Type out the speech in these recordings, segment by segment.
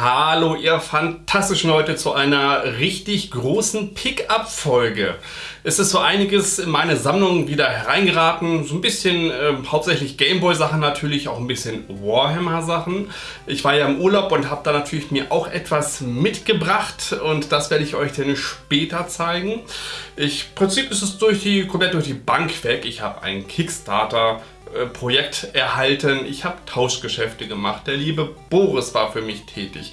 Hallo ihr fantastischen Leute zu einer richtig großen Pickup-Folge. Es ist so einiges in meine Sammlung wieder hereingeraten. So ein bisschen äh, hauptsächlich Gameboy-Sachen natürlich, auch ein bisschen Warhammer-Sachen. Ich war ja im Urlaub und habe da natürlich mir auch etwas mitgebracht und das werde ich euch dann später zeigen. Ich, Im Prinzip ist es durch die, komplett durch die Bank weg. Ich habe einen Kickstarter Projekt erhalten. Ich habe Tauschgeschäfte gemacht. Der liebe Boris war für mich tätig.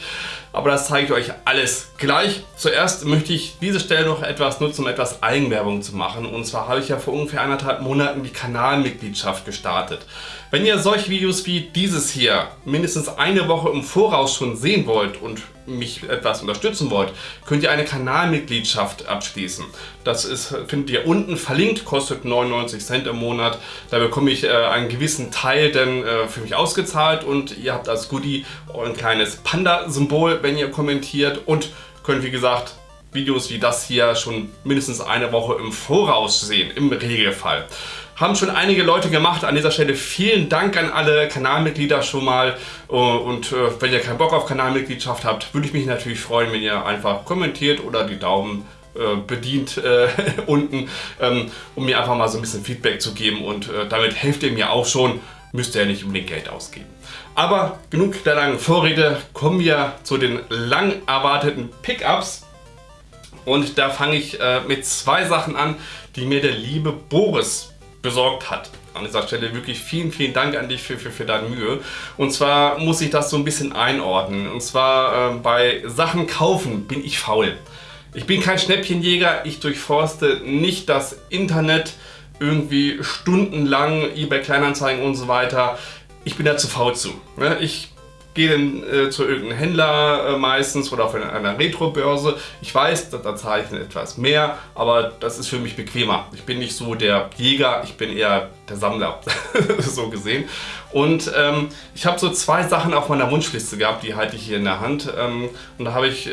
Aber das zeige ich euch alles gleich. Zuerst möchte ich diese Stelle noch etwas nutzen, um etwas Eigenwerbung zu machen. Und zwar habe ich ja vor ungefähr anderthalb Monaten die Kanalmitgliedschaft gestartet. Wenn ihr solche Videos wie dieses hier mindestens eine Woche im Voraus schon sehen wollt und mich etwas unterstützen wollt, könnt ihr eine Kanalmitgliedschaft abschließen. Das ist, findet ihr unten verlinkt, kostet 99 Cent im Monat. Da bekomme ich äh, einen gewissen Teil dann äh, für mich ausgezahlt und ihr habt als Goodie ein kleines Panda-Symbol, wenn ihr kommentiert und könnt wie gesagt Videos wie das hier schon mindestens eine Woche im Voraus sehen, im Regelfall. Haben schon einige Leute gemacht. An dieser Stelle vielen Dank an alle Kanalmitglieder schon mal. Äh, und äh, wenn ihr keinen Bock auf Kanalmitgliedschaft habt, würde ich mich natürlich freuen, wenn ihr einfach kommentiert oder die Daumen äh, bedient äh, unten, ähm, um mir einfach mal so ein bisschen Feedback zu geben. Und äh, damit helft ihr mir auch schon. Müsst ihr ja nicht unbedingt Geld ausgeben. Aber genug der langen Vorrede, kommen wir zu den lang erwarteten Pickups. Und da fange ich äh, mit zwei Sachen an, die mir der liebe Boris besorgt hat. An dieser Stelle wirklich vielen, vielen Dank an dich für, für, für deine Mühe. Und zwar muss ich das so ein bisschen einordnen. Und zwar äh, bei Sachen kaufen bin ich faul. Ich bin kein Schnäppchenjäger, ich durchforste nicht das Internet irgendwie stundenlang, eBay Kleinanzeigen und so weiter. Ich bin da zu faul zu. Ne? Ich gehe dann äh, zu irgendeinem Händler äh, meistens oder auf einer Retro-Börse. Ich weiß, da, da zahle ich dann etwas mehr, aber das ist für mich bequemer. Ich bin nicht so der Jäger, ich bin eher der Sammler, so gesehen. Und ähm, ich habe so zwei Sachen auf meiner Wunschliste gehabt, die halte ich hier in der Hand. Ähm, und da habe ich äh,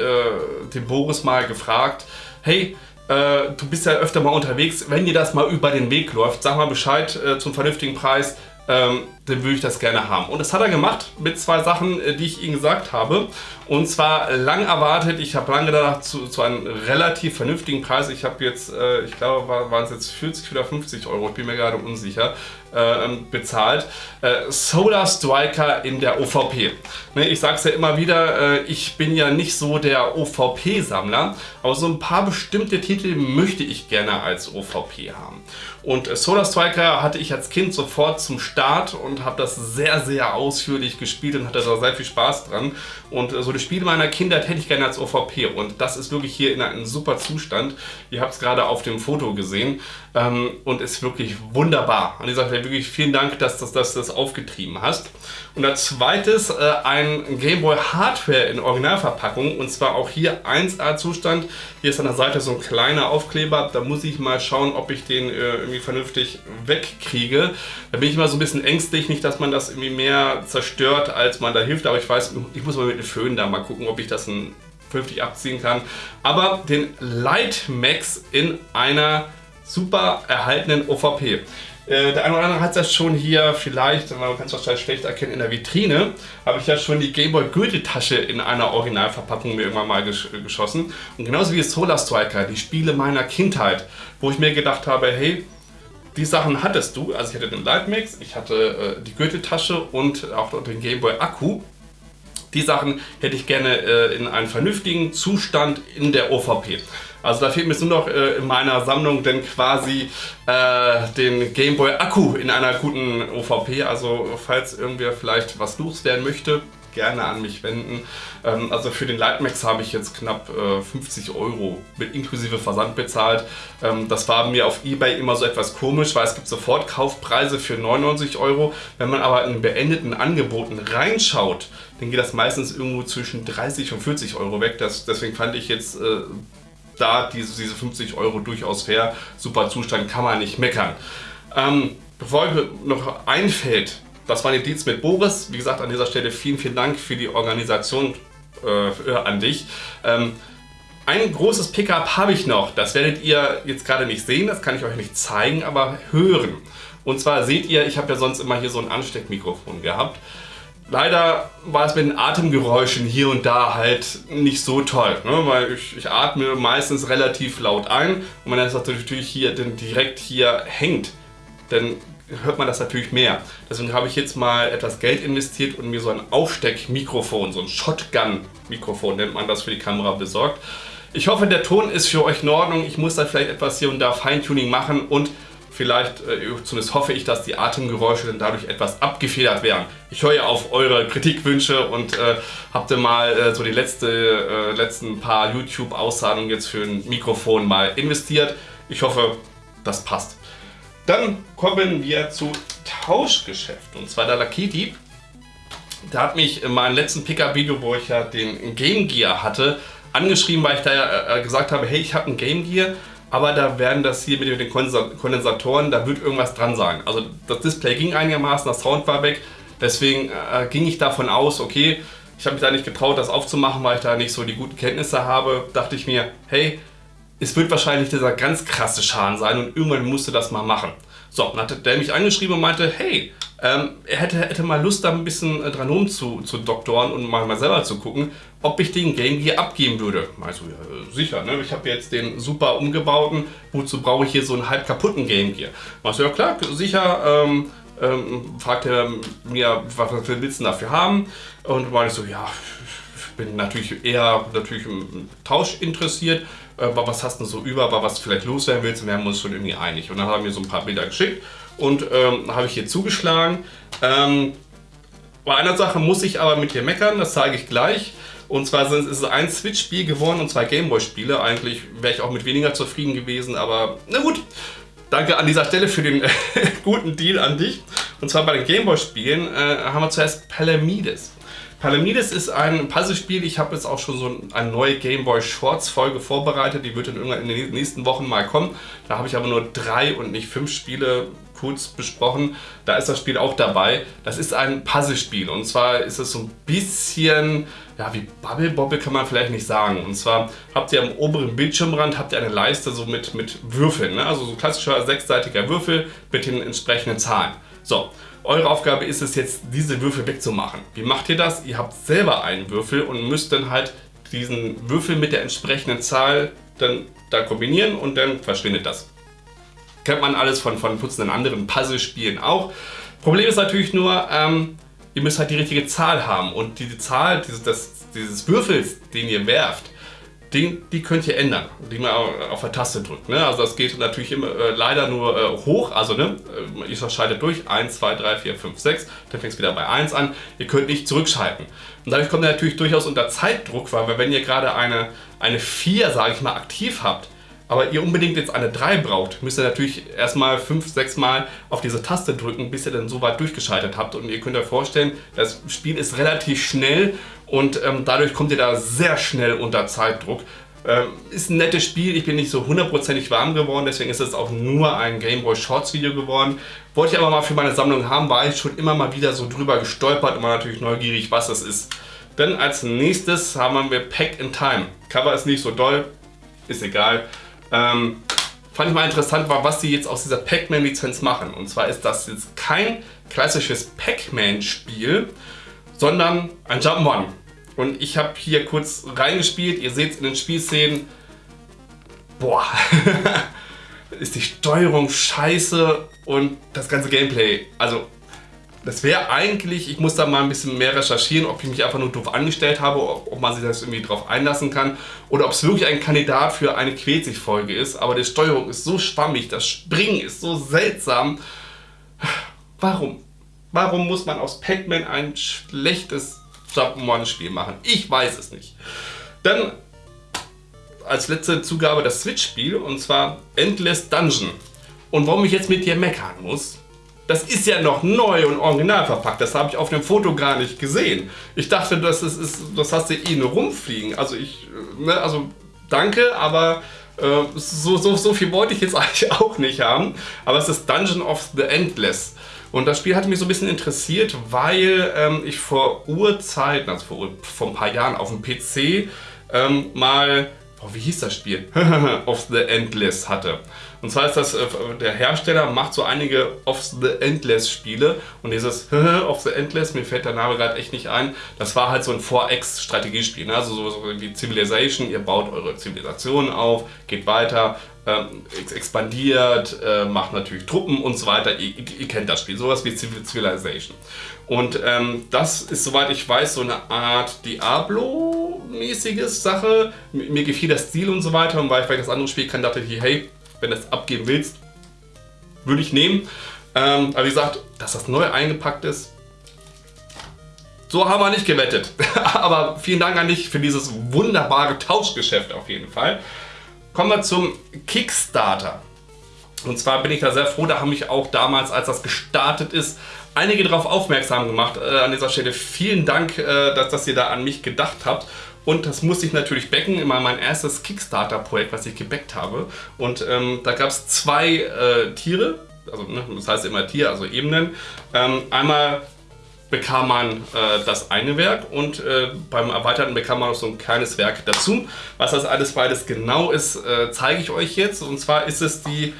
den Boris mal gefragt, hey, äh, du bist ja öfter mal unterwegs, wenn dir das mal über den Weg läuft, sag mal Bescheid äh, zum vernünftigen Preis, ähm, dann würde ich das gerne haben. Und das hat er gemacht mit zwei Sachen, äh, die ich ihm gesagt habe. Und zwar lang erwartet, ich habe lange gedacht, zu, zu, einem relativ vernünftigen Preis. Ich habe jetzt, äh, ich glaube, waren es jetzt 40 oder 50 Euro, ich bin mir gerade unsicher, äh, bezahlt. Äh, Solar Striker in der OVP. Ne, ich sage es ja immer wieder, äh, ich bin ja nicht so der OVP-Sammler, aber so ein paar bestimmte Titel möchte ich gerne als OVP haben. Und äh, Solar Striker hatte ich als Kind sofort zum Start und habe das sehr, sehr ausführlich gespielt und hatte da sehr viel Spaß dran. Und äh, so die Spiele meiner Kindheit hätte ich gerne als OVP und das ist wirklich hier in einem super Zustand. Ihr habt es gerade auf dem Foto gesehen ähm, und ist wirklich wunderbar. An dieser Stelle wirklich vielen Dank, dass du das, das aufgetrieben hast. Und als zweites äh, ein Game Boy Hardware in Originalverpackung und zwar auch hier 1A Zustand. Hier ist an der Seite so ein kleiner Aufkleber, da muss ich mal schauen, ob ich den äh, irgendwie vernünftig wegkriege. Da bin ich immer so ein bisschen ängstlich, nicht, dass man das irgendwie mehr zerstört, als man da hilft, aber ich weiß, ich muss mal mit dem Föhn da mal gucken, ob ich das vernünftig abziehen kann. Aber den Light Max in einer super erhaltenen OVP. Äh, der eine oder andere hat das schon hier vielleicht, man kann es wahrscheinlich schlecht erkennen, in der Vitrine, habe ich ja schon die Gameboy Gürteltasche in einer Originalverpackung mir irgendwann mal gesch geschossen. Und genauso wie Solar Striker, die Spiele meiner Kindheit, wo ich mir gedacht habe, hey, die Sachen hattest du, also ich hatte den Lightmix, ich hatte äh, die Gürteltasche und auch den Gameboy Akku. Die Sachen hätte ich gerne äh, in einem vernünftigen Zustand in der OVP. Also da fehlt mir nur noch äh, in meiner Sammlung denn quasi äh, den Gameboy Akku in einer guten OVP. Also falls irgendwer vielleicht was loswerden möchte, gerne an mich wenden. Ähm, also für den Lightmax habe ich jetzt knapp äh, 50 Euro mit inklusive Versand bezahlt. Ähm, das war mir auf Ebay immer so etwas komisch, weil es gibt sofort Kaufpreise für 99 Euro. Wenn man aber in beendeten Angeboten reinschaut, dann geht das meistens irgendwo zwischen 30 und 40 Euro weg. Das, deswegen fand ich jetzt äh, da diese, diese 50 Euro durchaus fair. Super Zustand, kann man nicht meckern. Ähm, bevor mir noch einfällt, das war die Dienst mit Boris. Wie gesagt, an dieser Stelle vielen, vielen Dank für die Organisation äh, an dich. Ähm, ein großes Pickup habe ich noch. Das werdet ihr jetzt gerade nicht sehen, das kann ich euch nicht zeigen, aber hören. Und zwar seht ihr, ich habe ja sonst immer hier so ein Ansteckmikrofon gehabt. leider war es mit den Atemgeräuschen hier und da halt nicht so toll, ne? weil ich, ich, atme meistens relativ laut ein und wenn das natürlich hier dann direkt hier hängt, dann hört man das natürlich mehr. Deswegen habe ich jetzt mal etwas Geld investiert und mir so ein Aufsteckmikrofon, so ein Shotgun-Mikrofon nennt man das für die Kamera besorgt. Ich hoffe, der Ton ist für euch in Ordnung. Ich muss da vielleicht etwas hier und da Feintuning machen und vielleicht, äh, zumindest hoffe ich, dass die Atemgeräusche dann dadurch etwas abgefedert werden. Ich höre ja auf eure Kritikwünsche und äh, habt ihr mal äh, so die letzte, äh, letzten paar YouTube-Auszahlungen jetzt für ein Mikrofon mal investiert. Ich hoffe, das passt. Dann kommen wir zu Tauschgeschäft und zwar der Lucky Dieb. Der hat mich in meinem letzten Pickup-Video, wo ich ja den Game Gear hatte, angeschrieben, weil ich da ja äh, gesagt habe, hey, ich habe ein Game Gear, aber da werden das hier mit den Kondensatoren, da wird irgendwas dran sein. Also das Display ging einigermaßen, das Sound war weg, deswegen äh, ging ich davon aus, okay, ich habe mich da nicht getraut, das aufzumachen, weil ich da nicht so die guten Kenntnisse habe. Dachte ich mir, hey, es wird wahrscheinlich dieser ganz krasse Schaden sein und irgendwann musste das mal machen. So, dann hat der mich angeschrieben und meinte, hey, ähm, er hätte, hätte mal Lust, da ein bisschen äh, dran rum zu, zu doktoren und mal, mal selber zu gucken, ob ich den Game Gear abgeben würde. Also, ja, sicher, ne? ich habe jetzt den super umgebauten, wozu brauche ich hier so einen halb kaputten Game Gear? Du, ja klar, sicher, ähm, ähm, fragt er mir, was willst du dafür haben? Und war ich so, ja, bin natürlich eher natürlich im Tausch interessiert. Äh, was hast du so über, was vielleicht loswerden willst? Und wir haben uns schon irgendwie einig. Und dann haben wir so ein paar Bilder geschickt und ähm, habe ich hier zugeschlagen. Ähm, bei einer Sache muss ich aber mit dir meckern, das zeige ich gleich. Und zwar ist es ein Switch-Spiel geworden und zwei Gameboy-Spiele. Eigentlich wäre ich auch mit weniger zufrieden gewesen, aber na gut. Danke an dieser Stelle für den guten Deal an dich. Und zwar bei den Gameboy-Spielen äh, haben wir zuerst Palamides. Palamides ist ein Puzzlespiel. Ich habe jetzt auch schon so eine neue Game Boy Shorts Folge vorbereitet. Die wird dann irgendwann in den nächsten Wochen mal kommen. Da habe ich aber nur drei und nicht fünf Spiele kurz besprochen. Da ist das Spiel auch dabei. Das ist ein Puzzlespiel und zwar ist es so ein bisschen, ja wie Bubble Bobble kann man vielleicht nicht sagen. Und zwar habt ihr am oberen Bildschirmrand habt ihr eine Leiste so mit, mit Würfeln. Ne? Also so klassischer sechsseitiger Würfel mit den entsprechenden Zahlen. So, eure Aufgabe ist es jetzt, diese Würfel wegzumachen. Wie macht ihr das? Ihr habt selber einen Würfel und müsst dann halt diesen Würfel mit der entsprechenden Zahl dann da kombinieren und dann verschwindet das. Kennt man alles von, von putzenden anderen Puzzle-Spielen auch. Problem ist natürlich nur, ähm, ihr müsst halt die richtige Zahl haben und diese Zahl dieses, das, dieses Würfels, den ihr werft, den, die könnt ihr ändern, indem ihr auf der Taste drückt. Ne? Also das geht natürlich immer, äh, leider nur äh, hoch, also ne, äh, ihr schaltet durch, 1, 2, 3, 4, 5, 6, dann fängt es wieder bei 1 an. Ihr könnt nicht zurückschalten. Und dadurch kommt ihr natürlich durchaus unter Zeitdruck, weil wenn ihr gerade eine, eine 4, sage ich mal, aktiv habt, aber ihr unbedingt jetzt eine 3 braucht, müsst ihr natürlich erstmal 5, 6 Mal auf diese Taste drücken, bis ihr dann so weit durchgeschaltet habt. Und ihr könnt euch vorstellen, das Spiel ist relativ schnell und ähm, dadurch kommt ihr da sehr schnell unter Zeitdruck. Ähm, ist ein nettes Spiel, ich bin nicht so hundertprozentig warm geworden, deswegen ist es auch nur ein Game Boy Shorts Video geworden. Wollte ich aber mal für meine Sammlung haben, war ich schon immer mal wieder so drüber gestolpert und war natürlich neugierig, was es ist. Dann als nächstes haben wir Packed in Time. Cover ist nicht so doll, ist egal. Ähm, fand ich mal interessant war, was sie jetzt aus dieser Pac-Man Lizenz machen. Und zwar ist das jetzt kein klassisches Pac-Man Spiel, sondern ein Jump'n'One. Und ich habe hier kurz reingespielt. Ihr seht es in den Spielszenen. Boah, ist die Steuerung scheiße und das ganze Gameplay. Also, das wäre eigentlich, ich muss da mal ein bisschen mehr recherchieren, ob ich mich einfach nur doof angestellt habe, ob man sich das irgendwie drauf einlassen kann oder ob es wirklich ein Kandidat für eine Quetzig-Folge ist. Aber die Steuerung ist so schwammig, das Springen ist so seltsam. Warum? Warum muss man aus Pac-Man ein schlechtes Jump'n'One-Spiel machen. Ich weiß es nicht. Dann als letzte Zugabe das Switch-Spiel und zwar Endless Dungeon. Und warum ich jetzt mit dir meckern muss, das ist ja noch neu und original verpackt. Das habe ich auf dem Foto gar nicht gesehen. Ich dachte, das, ist, ist, das hast du eh nur rumfliegen. Also ich, ne, also danke, aber äh, so, so, so viel wollte ich jetzt eigentlich auch nicht haben. Aber es ist Dungeon of the Endless. Und das Spiel hat mich so ein bisschen interessiert, weil ähm, ich vor Urzeiten, also vor, vor ein paar Jahren auf dem PC, ähm, mal boah, wie hieß das Spiel? of the Endless hatte. Und zwar ist das, äh, der Hersteller macht so einige of the Endless Spiele und dieses of the Endless, mir fällt der Name gerade echt nicht ein, das war halt so ein 4X-Strategiespiel, ne? also so, so wie Civilization, ihr baut eure Zivilisation auf, geht weiter, ähm, expandiert, äh, macht natürlich Truppen und so weiter. Ihr, ihr, kennt das Spiel, sowas wie Civilization. Und ähm, das ist, soweit ich weiß, so eine Art Diablo-mäßiges Sache. Mir, gefiel das Stil und so weiter und weil ich vielleicht das andere Spiel kann, dachte ich, hey, wenn du das abgeben willst, würde ich nehmen. Ähm, aber wie gesagt, dass das neu eingepackt ist, so haben wir nicht gewettet. aber vielen Dank an dich für dieses wunderbare Tauschgeschäft auf jeden Fall. Kommen wir zum Kickstarter. Und zwar bin ich da sehr froh, da haben mich auch damals, als das gestartet ist, einige darauf aufmerksam gemacht. Äh, an dieser Stelle vielen Dank, äh, dass, dass ihr da an mich gedacht habt. Und das musste ich natürlich backen, immer mein erstes Kickstarter-Projekt, was ich gebackt habe. Und ähm, da gab es zwei äh, Tiere, also ne, das heißt immer Tier, also Ebenen. Ähm, einmal bekam man äh, das eine Werk und äh, beim Erweiterten bekam man noch so ein kleines Werk dazu. Was das alles beides genau ist, äh, zeige ich euch jetzt. Und zwar ist es die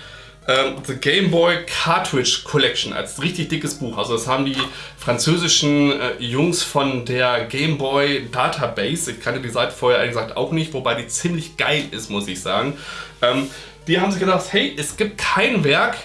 ähm, The Game Boy Cartridge Collection als richtig dickes Buch. Also das haben die französischen äh, Jungs von der Game Boy Database. Ich kannte die Seite vorher ehrlich gesagt auch nicht, wobei die ziemlich geil ist, muss ich sagen. Ähm, die haben sich gedacht, hey, es gibt kein Werk,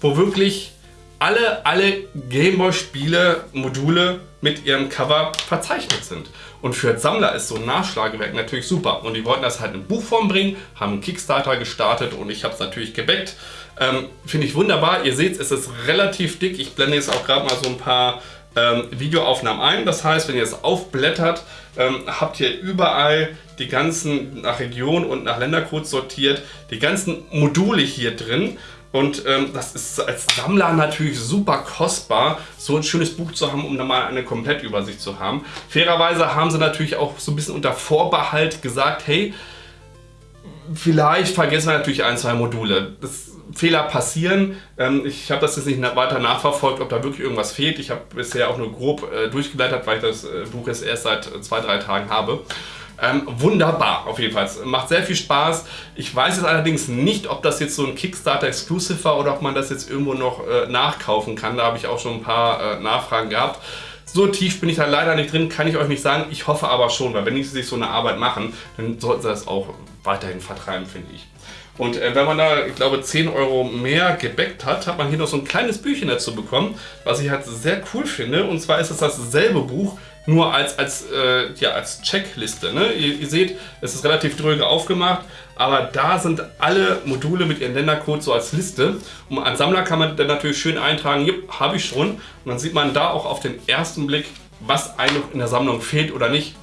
wo wirklich alle, alle Gameboy-Spiele, Module mit ihrem Cover verzeichnet sind. Und für Sammler ist so ein Nachschlagewerk natürlich super. Und die wollten das halt in Buchform bringen, haben einen Kickstarter gestartet und ich habe es natürlich gebackt. Ähm, Finde ich wunderbar. Ihr seht, es ist relativ dick. Ich blende jetzt auch gerade mal so ein paar ähm, Videoaufnahmen ein. Das heißt, wenn ihr es aufblättert, ähm, habt ihr überall die ganzen nach Region und nach Ländercode sortiert, die ganzen Module hier drin. Und ähm, das ist als Sammler natürlich super kostbar, so ein schönes Buch zu haben, um dann mal eine Komplettübersicht zu haben. Fairerweise haben sie natürlich auch so ein bisschen unter Vorbehalt gesagt, hey, vielleicht vergessen wir natürlich ein, zwei Module. Das Fehler passieren. Ähm, ich habe das jetzt nicht weiter nachverfolgt, ob da wirklich irgendwas fehlt. Ich habe bisher auch nur grob äh, durchgeleitet, weil ich das äh, Buch jetzt erst seit äh, zwei, drei Tagen habe. Ähm, wunderbar, auf jeden Fall. Macht sehr viel Spaß. Ich weiß jetzt allerdings nicht, ob das jetzt so ein Kickstarter-Exclusive war oder ob man das jetzt irgendwo noch äh, nachkaufen kann. Da habe ich auch schon ein paar äh, Nachfragen gehabt. So tief bin ich da leider nicht drin, kann ich euch nicht sagen. Ich hoffe aber schon, weil wenn die sich so eine Arbeit machen, dann sollten sie das auch weiterhin vertreiben, finde ich. Und äh, wenn man da, ich glaube, 10 Euro mehr gebackt hat, hat man hier noch so ein kleines Büchchen dazu bekommen, was ich halt sehr cool finde. Und zwar ist es dasselbe Buch, nur als, als, äh, ja, als Checkliste. Ne? Ihr, ihr, seht, es ist relativ dröge aufgemacht, aber da sind alle Module mit ihren Ländercodes so als Liste. Und als Sammler kann man dann natürlich schön eintragen, habe ich schon. Und dann sieht man da auch auf den ersten Blick, was einem in der Sammlung fehlt oder nicht.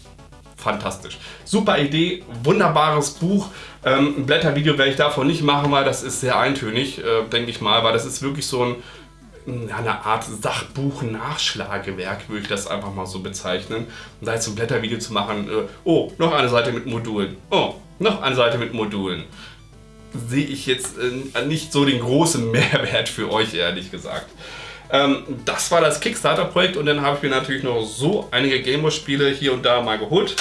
Fantastisch. Super Idee, wunderbares Buch. Ähm, ein Blättervideo werde ich davon nicht machen, weil das ist sehr eintönig, äh, denke ich mal, weil das ist wirklich so ein eine Art Sachbuch-Nachschlagewerk, würde ich das einfach mal so bezeichnen. Und da jetzt ein Blättervideo zu machen, äh, oh, noch eine Seite mit Modulen, oh, noch eine Seite mit Modulen, sehe ich jetzt äh, nicht so den großen Mehrwert für euch, ehrlich gesagt. Ähm, das war das Kickstarter-Projekt und dann habe ich mir natürlich noch so einige Gameboy-Spiele hier und da mal geholt.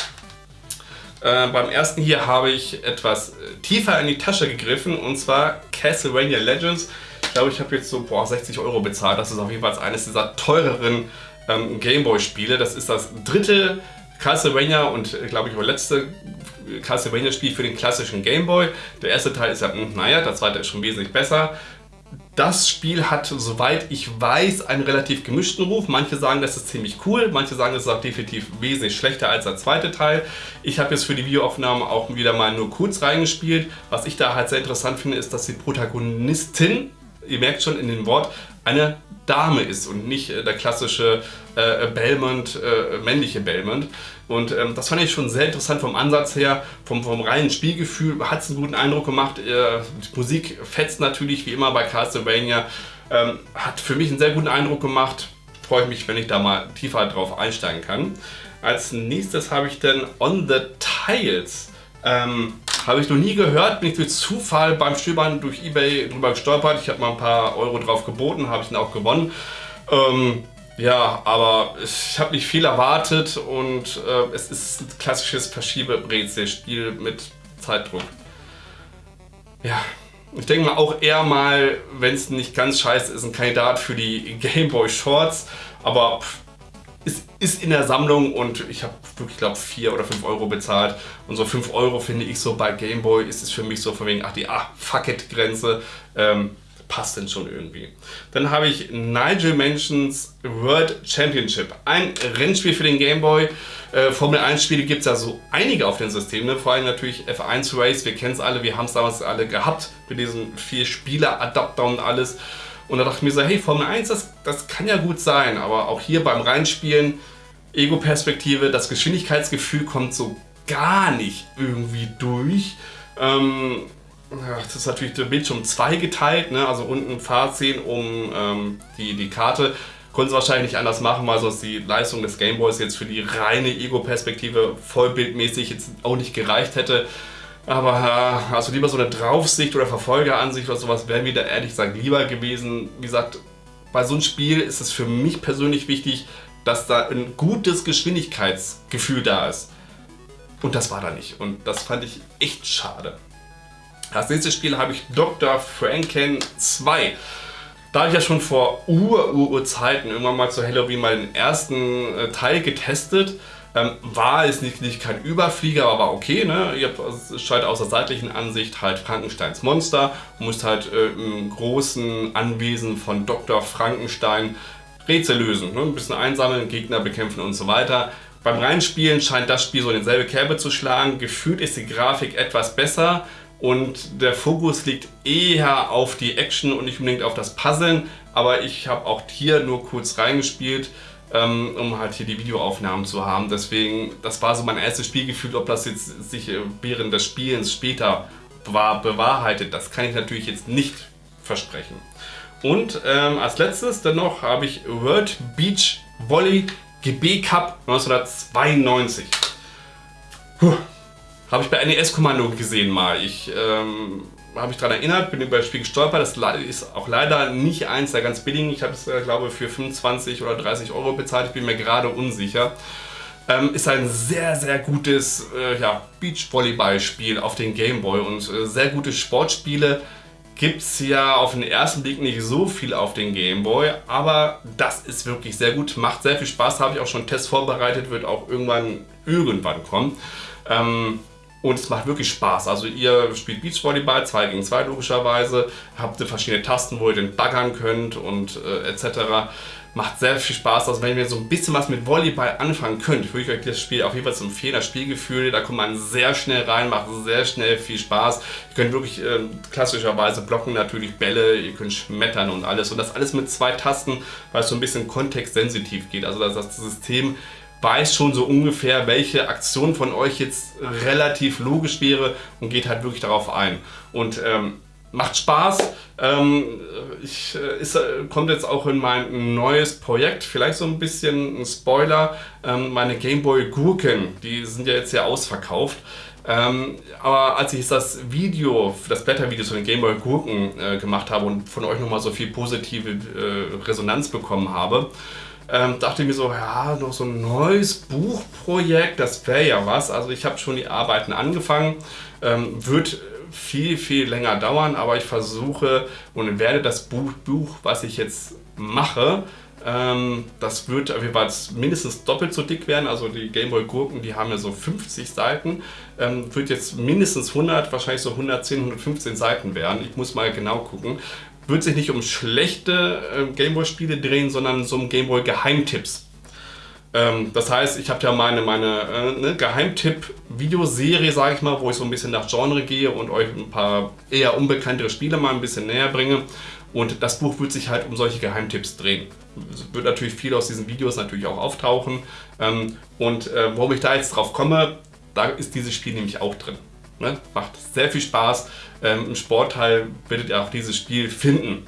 Äh, beim ersten hier habe ich etwas äh, tiefer in die Tasche gegriffen und zwar Castlevania Legends. Ich glaube, ich habe jetzt so boah, 60 Euro bezahlt. Das ist auf jeden Fall eines dieser teureren ähm, Gameboy-Spiele. Das ist das dritte Castlevania und äh, glaube ich auch letzte Castlevania-Spiel für den klassischen Gameboy. Der erste Teil ist ja, hm, naja, der zweite ist schon wesentlich besser. Das Spiel hat, soweit ich weiß, einen relativ gemischten Ruf. Manche sagen, das ist ziemlich cool, manche sagen, es ist auch definitiv wesentlich schlechter als der zweite Teil. Ich habe jetzt für die Videoaufnahme auch wieder mal nur kurz reingespielt. Was ich da halt sehr interessant finde, ist, dass die Protagonistin ihr merkt schon in dem Wort, eine Dame ist und nicht äh, der klassische äh, Belmont, äh, männliche Belmont. Und ähm, das fand ich schon sehr interessant vom Ansatz her, vom, vom reinen Spielgefühl, hat es einen guten Eindruck gemacht. Äh, die Musik fetzt natürlich wie immer bei Castlevania, ähm, hat für mich einen sehr guten Eindruck gemacht. Freue ich mich, wenn ich da mal tiefer drauf einsteigen kann. Als nächstes habe ich dann On the Tiles. Ähm, habe ich noch nie gehört, bin ich durch Zufall beim Stöbern durch Ebay drüber gestolpert. Ich habe mal ein paar Euro drauf geboten, habe ich dann auch gewonnen. Ähm, ja, aber ich habe nicht viel erwartet und äh, es ist ein klassisches Verschiebebrezelspiel mit Zeitdruck. Ja, ich denke mal auch eher mal, wenn es nicht ganz scheiße ist, ein Kandidat für die Game Boy Shorts. Aber es ist in der Sammlung und ich habe wirklich, glaube 4 oder 5 Euro bezahlt. Und so 5 Euro finde ich so bei Game Boy ist es für mich so von wegen, ach die ah, fuck it Grenze. Ähm, passt denn schon irgendwie. Dann habe ich Nigel Mentions World Championship. Ein Rennspiel für den Game Boy. Äh, Formel 1 Spiele gibt es ja so einige auf den Systemen. Ne? Vor allem natürlich F1 Race. Wir kennen es alle. Wir haben es damals alle gehabt. Mit diesen vier Spieler-Adapter und alles. Und da dachte ich mir so, hey, Formel 1, das, das kann ja gut sein. Aber auch hier beim Reinspielen, Ego-Perspektive, das Geschwindigkeitsgefühl kommt so gar nicht irgendwie durch. Ähm, das ist natürlich der Bildschirm zweigeteilt, ne? also unten Fahrziehen um ähm, die, die Karte. Konnten sie wahrscheinlich nicht anders machen, weil sonst die Leistung des Gameboys jetzt für die reine Ego-Perspektive vollbildmäßig jetzt auch nicht gereicht hätte. Aber äh, also lieber so eine Draufsicht oder Verfolgeransicht oder sowas wäre mir da ehrlich gesagt lieber gewesen. Wie gesagt, bei so einem Spiel ist es für mich persönlich wichtig, dass da ein gutes Geschwindigkeitsgefühl da ist. Und das war da nicht. Und das fand ich echt schade. Als nächstes Spiel habe ich Dr. Franken 2. Da habe ich ja schon vor Ur-Ur-Zeiten irgendwann mal zu Halloween mal den ersten äh, Teil getestet. Ähm, war es nicht, nicht kein Überflieger, aber war okay. Ne? Ihr habt, es scheint aus der seitlichen Ansicht halt Frankensteins Monster. Du musst halt äh, im großen Anwesen von Dr. Frankenstein Rätsel lösen. Ne? Ein bisschen einsammeln, Gegner bekämpfen und so weiter. Beim Reinspielen scheint das Spiel so in dieselbe Kerbe zu schlagen. Gefühlt ist die Grafik etwas besser und der Fokus liegt eher auf die Action und nicht unbedingt auf das Puzzeln, aber ich habe auch hier nur kurz reingespielt, ähm, um halt hier die Videoaufnahmen zu haben. Deswegen, das war so mein erstes Spielgefühl, ob das jetzt sich äh, während des Spielens später war, bewahrheitet, das kann ich natürlich jetzt nicht versprechen. Und ähm, als letztes dann noch habe ich World Beach Volley GB Cup 1992. Puh. Habe ich bei NES-Kommando gesehen mal. Ich ähm, habe mich daran erinnert, bin über das Spiel gestolpert. Das ist auch leider nicht eins der ganz billigen. Ich habe es, äh, glaube für 25 oder 30 Euro bezahlt. Ich bin mir gerade unsicher. Ähm, ist ein sehr, sehr gutes äh, ja, Beachvolleyball-Spiel auf den Gameboy und äh, sehr gute Sportspiele gibt es ja auf den ersten Blick nicht so viel auf den Gameboy, aber das ist wirklich sehr gut, macht sehr viel Spaß, habe ich auch schon Tests vorbereitet, wird auch irgendwann, irgendwann kommen. Ähm, und es macht wirklich Spaß. Also ihr spielt Beachvolleyball, 2 gegen 2 logischerweise, habt verschiedene Tasten, wo ihr den baggern könnt und äh, etc. Macht sehr viel Spaß. Also wenn ihr so ein bisschen was mit Volleyball anfangen könnt, würde ich euch das Spiel auf jeden Fall empfehlen. Das Spielgefühl, da kommt man sehr schnell rein, macht sehr schnell viel Spaß. Ihr könnt wirklich äh, klassischerweise blocken natürlich Bälle, ihr könnt schmettern und alles. Und das alles mit zwei Tasten, weil es so ein bisschen kontextsensitiv geht. Also das System weiß schon so ungefähr, welche Aktion von euch jetzt relativ logisch wäre und geht halt wirklich darauf ein. Und ähm, macht Spaß. Ähm, ich, äh, ist, äh, kommt jetzt auch in mein neues Projekt, vielleicht so ein bisschen ein Spoiler. Ähm, meine Gameboy Gurken, die sind ja jetzt ja ausverkauft. Ähm, aber als ich das Video, das Blättervideo zu den Gameboy Gurken äh, gemacht habe und von euch nochmal so viel positive äh, Resonanz bekommen habe, ähm, dachte ich mir so, ja, noch so ein neues Buchprojekt, das wäre ja was. Also ich habe schon die Arbeiten angefangen, ähm, wird viel, viel länger dauern, aber ich versuche und werde das Buch, Buch was ich jetzt mache, ähm, das wird auf jeden Fall mindestens doppelt so dick werden. Also die Gameboy Gurken, die haben ja so 50 Seiten. Ähm, wird jetzt mindestens 100, wahrscheinlich so 110, 115 Seiten werden. Ich muss mal genau gucken wird sich nicht um schlechte äh, Gameboy-Spiele drehen, sondern so um Gameboy-Geheimtipps. Ähm, das heißt, ich habe ja meine, meine äh, ne, Geheimtipp-Videoserie, sage ich mal, wo ich so ein bisschen nach Genre gehe und euch ein paar eher unbekanntere Spiele mal ein bisschen näher bringe. Und das Buch wird sich halt um solche Geheimtipps drehen. Es wird natürlich viel aus diesen Videos natürlich auch auftauchen. Ähm, und äh, warum ich da jetzt drauf komme, da ist dieses Spiel nämlich auch drin. Ne? Macht sehr viel Spaß. Ähm, Im Sportteil werdet ihr auch dieses Spiel finden.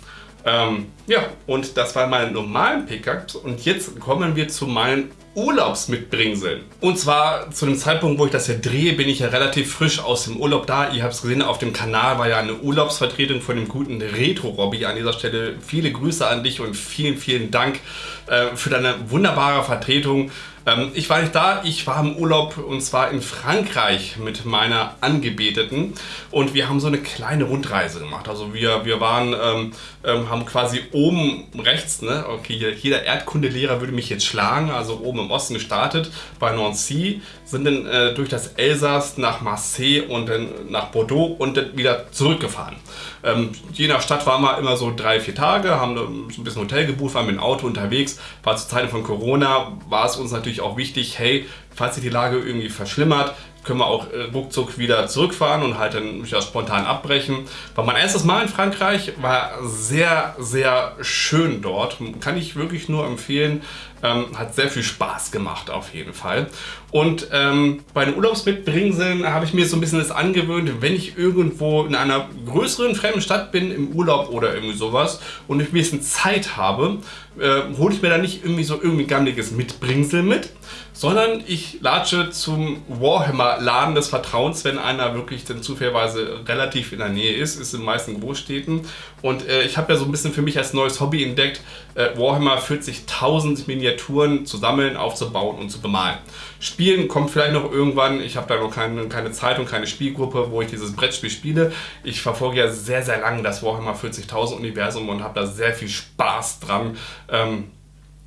Ähm, ja, und das waren meine normalen Pickups. Und jetzt kommen wir zu meinen Urlaubsmitbringseln. Und zwar zu dem Zeitpunkt, wo ich das hier drehe, bin ich ja relativ frisch aus dem Urlaub da. Ihr habt es gesehen, auf dem Kanal war ja eine Urlaubsvertretung von dem guten Retro-Robby. An dieser Stelle viele Grüße an dich und vielen, vielen Dank äh, für deine wunderbare Vertretung. Ähm, ich war nicht da, ich war im Urlaub und zwar in Frankreich mit meiner Angebeteten und wir haben so eine kleine Rundreise gemacht. Also wir, wir waren, ähm, ähm, haben quasi oben rechts, ne, okay, jeder Erdkundelehrer würde mich jetzt schlagen, also oben im Osten gestartet bei Nancy, sind dann äh, durch das Elsass nach Marseille und dann nach Bordeaux und dann wieder zurückgefahren. Ähm, je nach Stadt waren wir immer so drei, vier Tage, haben ein bisschen Hotel gebucht, waren mit dem Auto unterwegs. War zu Zeiten von Corona, war es uns natürlich auch wichtig, hey, falls sich die Lage irgendwie verschlimmert, können wir auch äh, ruckzuck wieder zurückfahren und halt dann wieder spontan abbrechen. War mein erstes Mal in Frankreich, war sehr, sehr schön dort. Kann ich wirklich nur empfehlen. Ähm, hat sehr viel Spaß gemacht auf jeden Fall. Und ähm, bei den Urlaubsmitbringseln habe ich mir so ein bisschen das angewöhnt, wenn ich irgendwo in einer größeren fremden Stadt bin, im Urlaub oder irgendwie sowas und ich ein bisschen Zeit habe, äh, hole ich mir da nicht irgendwie so irgendwie gammeliges Mitbringsel mit, sondern ich latsche zum Warhammer-Laden des Vertrauens, wenn einer wirklich dann zufälligerweise relativ in der Nähe ist, ist in den meisten Großstädten. Und äh, ich habe ja so ein bisschen für mich als neues Hobby entdeckt, äh, Warhammer 40.000 Miniaturen zu sammeln, aufzubauen und zu bemalen. Spielen kommt vielleicht noch irgendwann, ich habe da noch keine, keine Zeit und keine Spielgruppe, wo ich dieses Brettspiel spiele. Ich verfolge ja sehr, sehr lange das Warhammer 40.000 Universum und habe da sehr viel Spaß dran. Ähm,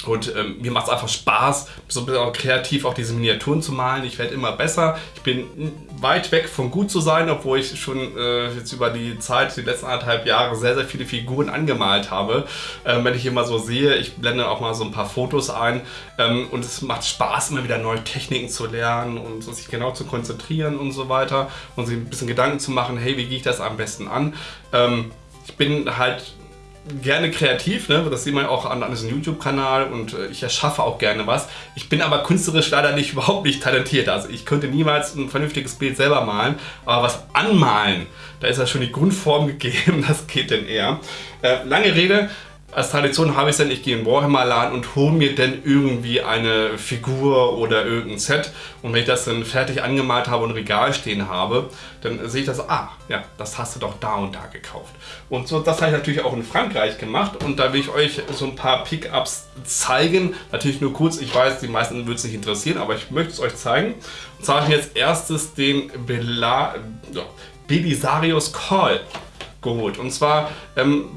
und ähm, mir macht es einfach Spaß, so ein bisschen auch kreativ auch diese Miniaturen zu malen. Ich werde immer besser. Ich bin weit weg von gut zu sein, obwohl ich schon äh, jetzt über die Zeit, die letzten anderthalb Jahre, sehr, sehr viele Figuren angemalt habe. Ähm, wenn ich immer so sehe, ich blende auch mal so ein paar Fotos ein. Ähm, und es macht Spaß, immer wieder neue Techniken zu lernen und sich genau zu konzentrieren und so weiter. Und sich ein bisschen Gedanken zu machen, hey, wie gehe ich das am besten an? Ähm, ich bin halt gerne kreativ, ne? das sieht man auch an, an diesem YouTube-Kanal und äh, ich erschaffe auch gerne was. Ich bin aber künstlerisch leider nicht überhaupt nicht talentiert. Also ich könnte niemals ein vernünftiges Bild selber malen, aber was anmalen, da ist ja schon die Grundform gegeben, das geht denn eher. Äh, lange Rede, als Tradition habe ich dann, ich gehe in Warhammer-Laden und hole mir dann irgendwie eine Figur oder irgendein Set. Und wenn ich das dann fertig angemalt habe und Regal stehen habe, dann sehe ich das, ah, ja, das hast du doch da und da gekauft. Und so, das habe ich natürlich auch in Frankreich gemacht und da will ich euch so ein paar Pickups zeigen. Natürlich nur kurz, ich weiß, die meisten wird es nicht interessieren, aber ich möchte es euch zeigen. Und zwar habe ich jetzt erstes den Bela, ja, Belisarius Call geholt. Und zwar ähm,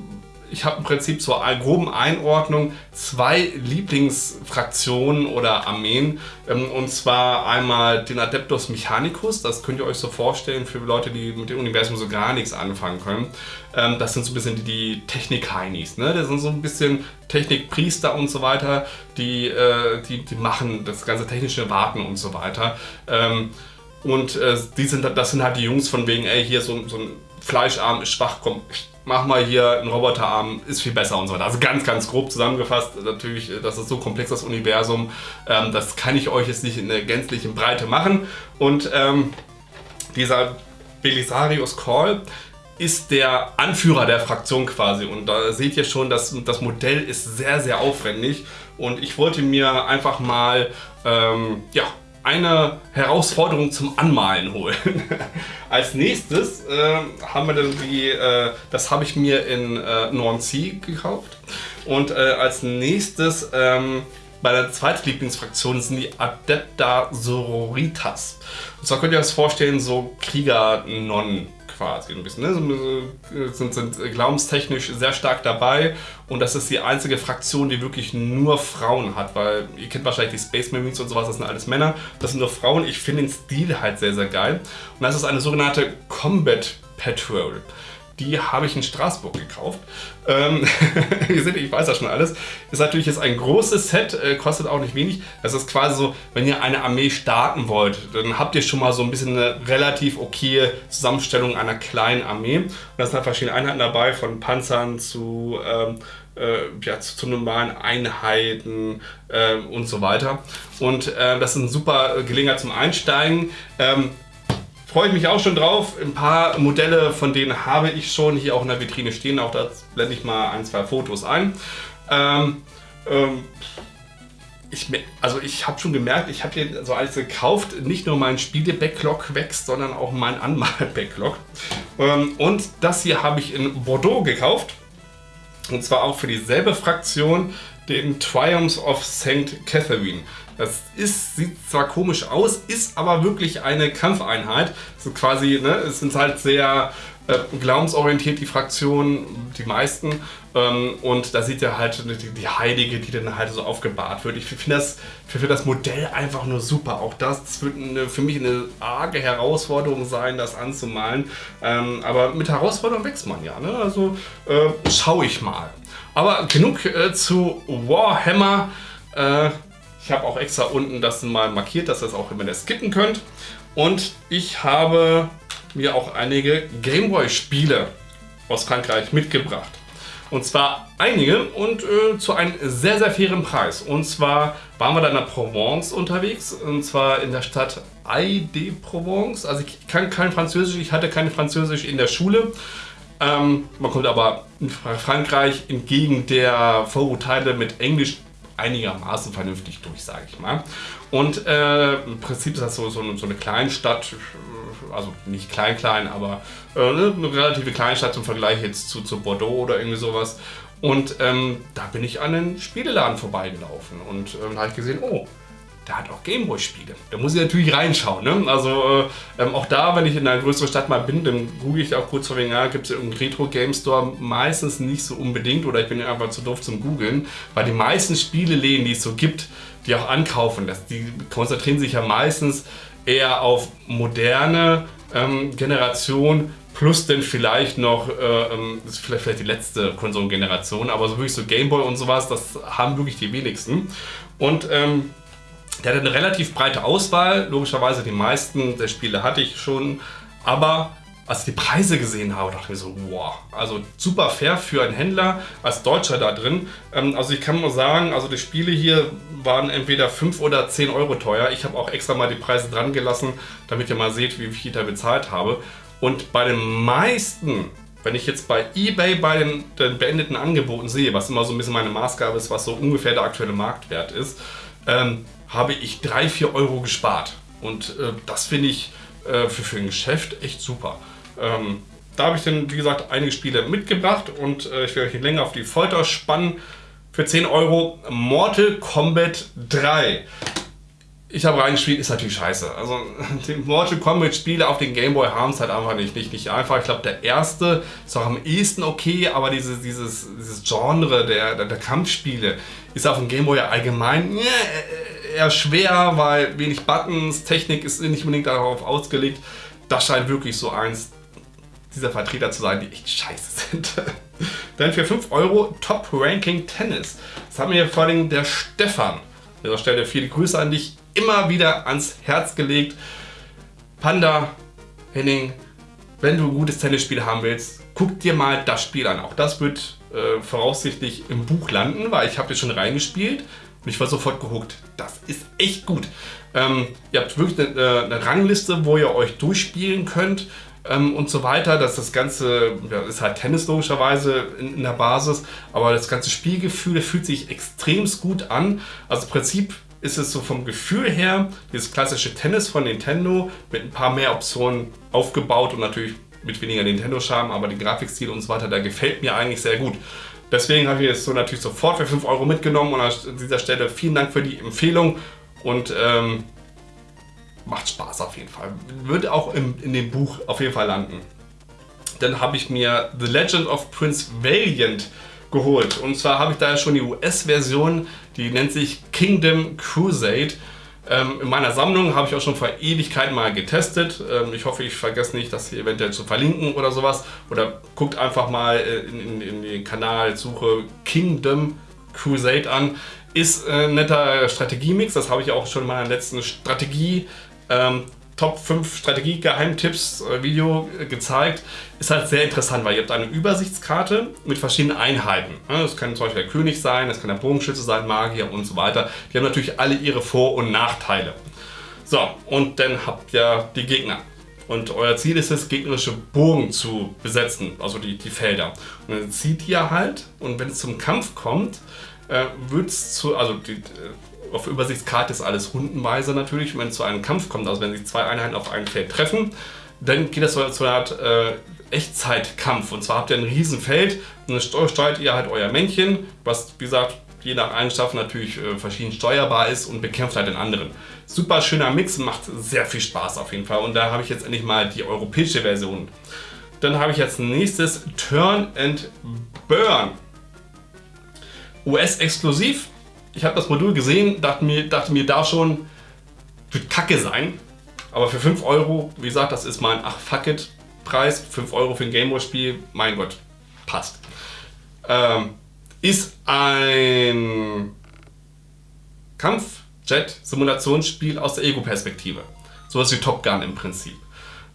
ich habe im Prinzip zur groben Einordnung zwei Lieblingsfraktionen oder Armeen. Ähm, und zwar einmal den Adeptus Mechanicus, das könnt ihr euch so vorstellen für Leute, die mit dem Universum so gar nichts anfangen können. Ähm, das sind so ein bisschen die Technik-Heinis. Ne? Das sind so ein bisschen Technikpriester und so weiter, die, äh, die, die machen das ganze technische Warten und so weiter. Ähm, und äh, die sind, das sind halt die Jungs von wegen, ey, hier so, so ein Fleischarm ist schwach, komm, mach mal hier einen Roboterarm, ist viel besser und so weiter. Also ganz, ganz grob zusammengefasst, natürlich, das ist so komplex, das Universum, ähm, das kann ich euch jetzt nicht in der gänzlichen Breite machen. Und ähm, dieser Belisarius Call ist der Anführer der Fraktion quasi und da seht ihr schon, dass das Modell ist sehr, sehr aufwendig und ich wollte mir einfach mal ähm, ja, eine Herausforderung zum Anmalen holen. Als nächstes äh, haben wir dann die, äh, das habe ich mir in äh, Nancy gekauft. Und äh, als nächstes ähm, bei der zweiten Lieblingsfraktion sind die Adepta Sororitas. Und zwar könnt ihr euch das vorstellen, so Krieger-Nonnen quasi ein bisschen. Ne? Sind, sind glaubenstechnisch sehr stark dabei und das ist die einzige Fraktion, die wirklich nur Frauen hat, weil ihr kennt wahrscheinlich die Space Marines und sowas, das sind alles Männer. Das sind nur Frauen. Ich finde den Stil halt sehr, sehr geil. Und das ist eine sogenannte Combat Patrol die habe ich in Straßburg gekauft. Ähm, ihr seht, ich weiß ja schon alles. Ist natürlich jetzt ein großes Set, äh, kostet auch nicht wenig. Das ist quasi so, wenn ihr eine Armee starten wollt, dann habt ihr schon mal so ein bisschen eine relativ okaye Zusammenstellung einer kleinen Armee. Und da sind halt verschiedene Einheiten dabei, von Panzern zu... Ähm, äh, ja, zu, zu, normalen Einheiten äh, und so weiter. Und äh, das ist eine super Gelegenheit zum Einsteigen. Ähm, freue ich mich auch schon drauf. Ein paar Modelle von denen habe ich schon hier auch in der Vitrine stehen. Auch da blende ich mal ein, zwei Fotos ein. Ähm, ähm, ich, also ich habe schon gemerkt, ich habe den so alles gekauft. Nicht nur mein Spiele-Backlog wächst, sondern auch mein Anmal-Backlog. Ähm, und das hier habe ich in Bordeaux gekauft. Und zwar auch für dieselbe Fraktion, den Triumphs of St. Catherine. Das ist, sieht zwar komisch aus, ist aber wirklich eine Kampfeinheit. So quasi, ne, es sind halt sehr äh, glaubensorientiert, die Fraktionen, die meisten. Ähm, und da sieht er halt die, die, Heilige, die dann halt so aufgebahrt wird. Ich finde das, find das Modell einfach nur super. Auch das, das wird eine, für mich eine arge Herausforderung sein, das anzumalen. Ähm, aber mit Herausforderungen wächst man ja. Ne? Also äh, schaue ich mal. Aber genug äh, zu Warhammer. Äh, ich habe auch extra unten das mal markiert, dass ihr das auch immer skippen könnt. Und ich habe mir auch einige Gameboy-Spiele aus Frankreich mitgebracht. Und zwar einige und äh, zu einem sehr, sehr fairen Preis. Und zwar waren wir da in der Provence unterwegs. Und zwar in der Stadt Aix-de-Provence. Also ich kann kein Französisch, ich hatte kein Französisch in der Schule. Ähm, man kommt aber in Frankreich entgegen der Vorurteile mit Englisch einigermaßen vernünftig durch, sage ich mal. Und äh, im Prinzip ist das so, so, eine, so eine Kleinstadt, also nicht klein, klein, aber äh, eine relative Kleinstadt im Vergleich jetzt zu, zu Bordeaux oder irgendwie sowas. Und ähm, da bin ich an den Spieleladen vorbeigelaufen und ähm, da habe ich gesehen, oh, der hat auch Gameboy-Spiele. Da muss ich natürlich reinschauen. Ne? Also äh, ähm, auch da, wenn ich in einer größeren Stadt mal bin, dann google ich auch kurz vor wegen, ja, gibt es irgendeinen Retro-Game-Store? Meistens nicht so unbedingt oder ich bin einfach zu doof zum googeln, weil die meisten Spieleläden, die es so gibt, die auch ankaufen, das, die konzentrieren sich ja meistens eher auf moderne ähm, Generation plus dann vielleicht noch, äh, ähm, das ist vielleicht, vielleicht die letzte Konsolengeneration, aber so wirklich so Gameboy und sowas, das haben wirklich die wenigsten. Und ähm, der hat eine relativ breite Auswahl, logischerweise die meisten der Spiele hatte ich schon, aber als ich die Preise gesehen habe, dachte ich mir so, wow, also super fair für einen Händler als Deutscher da drin. Ähm, also ich kann nur sagen, also die Spiele hier waren entweder 5 oder 10 Euro teuer. Ich habe auch extra mal die Preise dran gelassen, damit ihr mal seht, wie viel ich da bezahlt habe. Und bei den meisten, wenn ich jetzt bei Ebay bei den, den beendeten Angeboten sehe, was immer so ein bisschen meine Maßgabe ist, was so ungefähr der aktuelle Marktwert ist, ähm, habe ich 3, 4 Euro gespart. Und äh, das finde ich äh, für, für ein Geschäft echt super. Ähm, da habe ich dann, wie gesagt, einige Spiele mitgebracht und äh, ich werde euch nicht länger auf die Folter spannen. Für 10 Euro Mortal Kombat 3. Ich habe reingespielt, ist natürlich scheiße. Also die Mortal Kombat Spiele auf den Game Boy haben es halt einfach nicht, nicht, nicht einfach. Ich glaube, der erste ist auch am ehesten okay, aber dieses, dieses, dieses Genre der, der, der Kampfspiele ist auf dem Game Boy allgemein eher schwer, weil wenig Buttons, Technik ist nicht unbedingt darauf ausgelegt. Das scheint wirklich so eins dieser Vertreter zu sein, die echt scheiße sind. Dann für 5 Euro Top Ranking Tennis. Das hat mir vor allem der Stefan an dieser Stelle viele Grüße an dich immer wieder ans Herz gelegt. Panda, Henning, wenn du ein gutes Tennisspiel haben willst, guck dir mal das Spiel an. Auch das wird äh, voraussichtlich im Buch landen, weil ich habe schon reingespielt und ich war sofort gehuckt. Das ist echt gut. Ähm, ihr habt wirklich eine, eine, Rangliste, wo ihr euch durchspielen könnt ähm, und so weiter. Das, das Ganze ja, ist halt Tennis logischerweise in, in, der Basis, aber das ganze Spielgefühl fühlt sich extrem gut an. Also im Prinzip ist es so vom Gefühl her dieses klassische Tennis von Nintendo mit ein paar mehr Optionen aufgebaut und natürlich mit weniger Nintendo-Charme, aber den Grafikstil und so weiter, der gefällt mir eigentlich sehr gut. Deswegen habe ich es so natürlich sofort für 5 Euro mitgenommen und an dieser Stelle vielen Dank für die Empfehlung und ähm, macht Spaß auf jeden Fall. Wird auch im, in dem Buch auf jeden Fall landen. Dann habe ich mir The Legend of Prince Valiant geholt. Und zwar habe ich da schon die US-Version, die nennt sich Kingdom Crusade. Ähm, in meiner Sammlung habe ich auch schon vor Ewigkeiten mal getestet. Ähm, ich hoffe, ich vergesse nicht, das hier eventuell zu verlinken oder sowas. Oder guckt einfach mal äh, in, in, in den Kanal, suche Kingdom Crusade an. Ist ein äh, netter Strategiemix, das habe ich auch schon in meiner letzten Strategie ähm, Top 5 Strategie-Geheimtipps äh, äh, gezeigt. Ist halt sehr interessant, weil ihr habt eine Übersichtskarte mit verschiedenen Einheiten. Das kann zum Beispiel der König sein, das kann der Bogenschütze sein, Magier und so weiter. Die haben natürlich alle ihre Vor- und Nachteile. So, und dann habt ihr die Gegner. Und euer Ziel ist es, gegnerische Burgen zu besetzen, also die, die Felder. Und dann zieht ihr halt und wenn es zum Kampf kommt, äh, wird es zu, also die, auf Übersichtskarte ist alles rundenweise natürlich, wenn es zu einem Kampf kommt, also wenn sich zwei Einheiten auf einem Feld treffen, dann geht das zu einer Art äh, Echtzeitkampf. Und zwar habt ihr ein Riesenfeld und dann steuert ihr halt euer Männchen, was wie gesagt je nach Eigenschaft natürlich äh, verschieden steuerbar ist und bekämpft halt den anderen. Super schöner Mix, macht sehr viel Spaß auf jeden Fall. Und da habe ich jetzt endlich mal die europäische Version. Dann habe ich als nächstes Turn and Burn. US-exklusiv. Ich habe das Modul gesehen, dachte mir, dachte mir da schon, wird kacke sein. Aber für 5 Euro, wie gesagt, das ist mein ach fuck it Preis. 5 Euro für ein Gameboy-Spiel, mein Gott, passt. Ähm, ist ein Kampfjet-Simulationsspiel aus der Ego-Perspektive. Sowas wie Top Gun im Prinzip.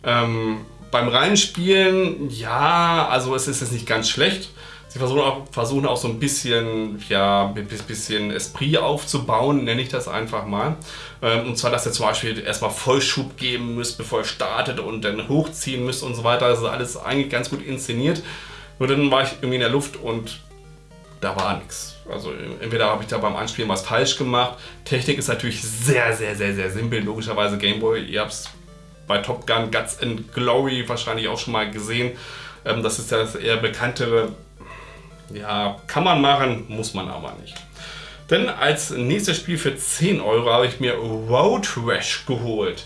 Ähm, beim Reinspielen, ja, also es ist jetzt nicht ganz schlecht. Sie versuchen auch, versuchen auch so ein bisschen, ja, ein bisschen Esprit aufzubauen, nenne ich das einfach mal. Ähm, und zwar, dass ihr zum Beispiel erstmal Vollschub geben müsst, bevor ihr startet und dann hochziehen müsst und so weiter. Das ist alles eigentlich ganz gut inszeniert. Nur dann war ich irgendwie in der Luft und da war nichts. Also entweder habe ich da beim Anspielen was falsch gemacht. Technik ist natürlich sehr, sehr, sehr, sehr simpel. Logischerweise Gameboy. Ihr habt es bei Top Gun Guts and Glory wahrscheinlich auch schon mal gesehen. Ähm, das ist das eher bekanntere. Ja, kann man machen, muss man aber nicht. Denn als nächstes Spiel für 10 Euro habe ich mir Road Rash geholt.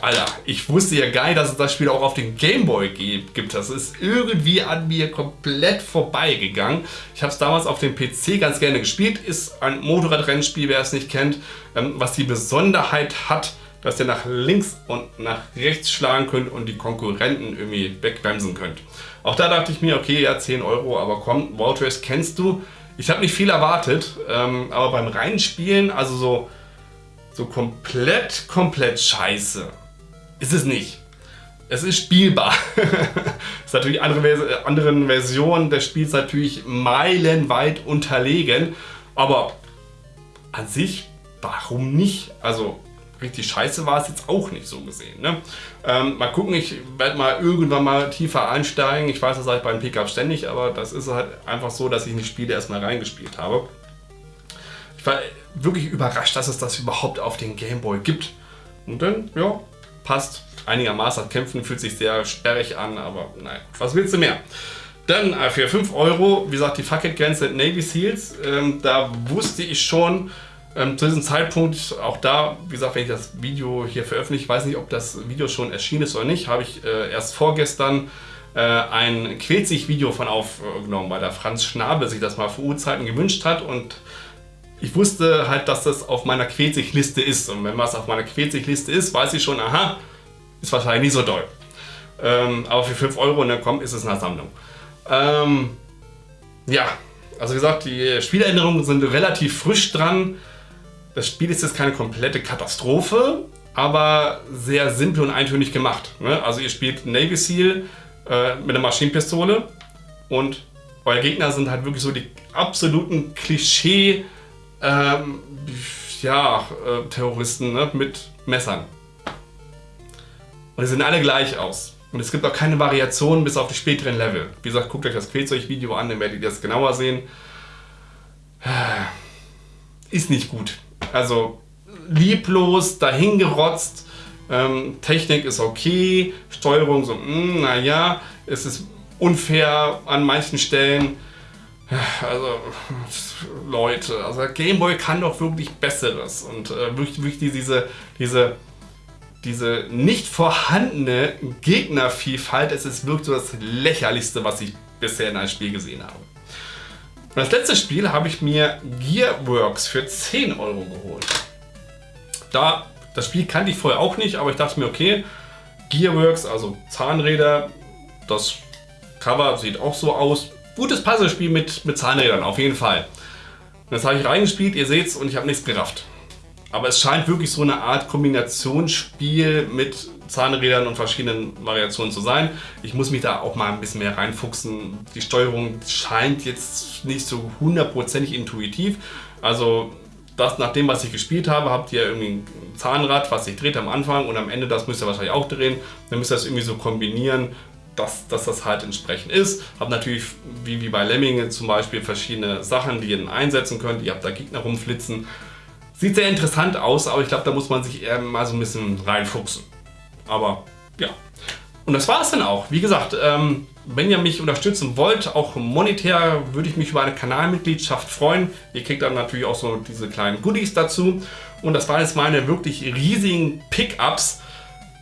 Alter, ich wusste ja gar nicht, dass es das Spiel auch auf den Gameboy gibt. Das ist irgendwie an mir komplett vorbeigegangen. Ich habe es damals auf dem PC ganz gerne gespielt. Ist ein Motorradrennspiel, wer es nicht kennt. Ähm, was die Besonderheit hat, dass ihr nach links und nach rechts schlagen könnt und die Konkurrenten irgendwie wegbremsen könnt. Auch da dachte ich mir, okay, ja 10 Euro, aber komm, World Race kennst du. Ich habe nicht viel erwartet, ähm, aber beim Reinspielen, also so, so komplett, komplett scheiße ist es nicht. Es ist spielbar. ist natürlich andere, anderen Versionen des Spiels natürlich meilenweit unterlegen. Aber an sich, warum nicht? Also richtig scheiße war es jetzt auch nicht so gesehen. Ne? Ähm, mal gucken, ich werde mal irgendwann mal tiefer einsteigen. Ich weiß das halt beim Pickup ständig, aber das ist halt einfach so, dass ich in die Spiele erstmal reingespielt habe. Ich war wirklich überrascht, dass es das überhaupt auf den Gameboy gibt. Und dann, ja, passt einigermaßen. Kämpfen fühlt sich sehr sperrig an, aber nein, was willst du mehr? Dann äh, für 5 Euro, wie gesagt, die Fucket-Grenze Navy Seals. Ähm, da wusste ich schon, ähm, zu diesem Zeitpunkt, auch da, wie gesagt, wenn ich das Video hier veröffentliche, ich weiß nicht, ob das Video schon erschienen ist oder nicht, habe ich äh, erst vorgestern äh, ein Quetzig-Video von aufgenommen, weil der Franz Schnabel sich das mal vor Urzeiten gewünscht hat und ich wusste halt, dass das auf meiner Quetzig-Liste ist. Und wenn was auf meiner Quetzig-Liste ist, weiß ich schon, aha, ist wahrscheinlich nicht so doll. Ähm, aber für 5 Euro, ne, komm, ist es eine Sammlung. Ähm, ja, also wie gesagt, die Spieländerungen sind relativ frisch dran. Das Spiel ist jetzt keine komplette Katastrophe, aber sehr simpel und eintönig gemacht. Ne? Also ihr spielt Navy Seal äh, mit einer Maschinenpistole und euer Gegner sind halt wirklich so die absoluten Klischee ähm, ja, äh, Terroristen ne? mit Messern. Und sie sehen alle gleich aus. Und es gibt auch keine Variationen bis auf die späteren Level. Wie gesagt, guckt euch das Quälzeug-Video an, dann werdet ihr das genauer sehen. Ist nicht gut. Also lieblos, dahingerotzt. Ähm, Technik ist okay, Steuerung so, hm, naja, es ist unfair an manchen Stellen. Also, Leute, also Gameboy kann doch wirklich Besseres und äh, wirklich, wirklich diese, diese diese nicht vorhandene Gegnervielfalt, es ist wirklich so das lächerlichste, was ich bisher in einem Spiel gesehen habe. Und das letzte Spiel habe ich mir Gearworks für 10 Euro geholt. Da, das Spiel kannte ich vorher auch nicht, aber ich dachte mir, okay, Gearworks, also Zahnräder, das Cover sieht auch so aus. Gutes Puzzlespiel mit, mit Zahnrädern, auf jeden Fall. Und das habe ich reingespielt, ihr seht es, und ich habe nichts gerafft. Aber es scheint wirklich so eine Art Kombinationsspiel mit Zahnrädern und verschiedenen Variationen zu sein. Ich muss mich da auch mal ein bisschen mehr reinfuchsen. Die Steuerung scheint jetzt nicht so hundertprozentig intuitiv. Also das nach dem, was ich gespielt habe, habt ihr irgendwie ein Zahnrad, was sich dreht am Anfang und am Ende, das müsst ihr wahrscheinlich auch drehen. Dann müsst ihr das irgendwie so kombinieren, dass, dass das halt entsprechend ist. Habt natürlich, wie, wie bei Lemmingen zum Beispiel, verschiedene Sachen, die ihr dann einsetzen könnt. Ihr habt da Gegner rumflitzen. Sieht sehr interessant aus, aber ich glaube, da muss man sich eher mal so ein bisschen reinfuchsen. Aber ja. Und das war es dann auch. Wie gesagt, ähm, wenn ihr mich unterstützen wollt, auch monetär, würde ich mich über eine Kanalmitgliedschaft freuen. Ihr kriegt dann natürlich auch so diese kleinen Goodies dazu. Und das waren jetzt meine wirklich riesigen Pickups.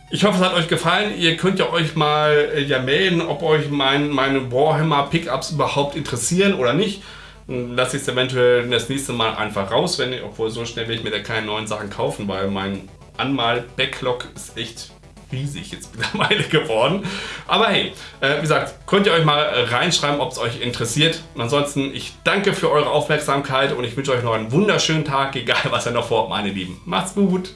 Ich hoffe, es hat euch gefallen. Ihr könnt ja euch mal äh, ja melden, ob euch mein, meine Warhammer Pickups überhaupt interessieren oder nicht. Lass ich es eventuell das nächste Mal einfach raus, wenn, obwohl so schnell will ich mir da keine neuen Sachen kaufen, weil mein Anmal-Backlog ist echt riesig jetzt mittlerweile geworden. Aber hey, äh, wie gesagt, könnt ihr euch mal reinschreiben, ob es euch interessiert. Und ansonsten, ich danke für eure Aufmerksamkeit und ich wünsche euch noch einen wunderschönen Tag, egal was ihr noch vorhabt, meine Lieben. Macht's gut!